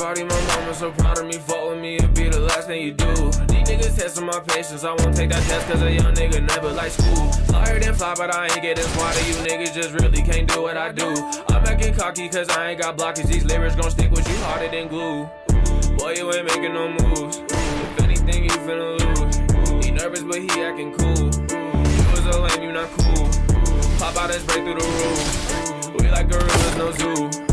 party, my mama so proud of me. Fuck with me, it be the last thing you do. These niggas testing my patience, I won't take that test cause a young nigga never like school. Flyer than fly, but I ain't getting smarter. You niggas just really can't do what I do. I'm acting cocky cause I ain't got blockage. These lyrics gon' stick with you harder than glue. Boy, you ain't making no moves. If anything, you finna lose. He nervous, but he acting cool. You was a lame, you not cool. Pop out and spray through the roof. We like gorillas, no zoo.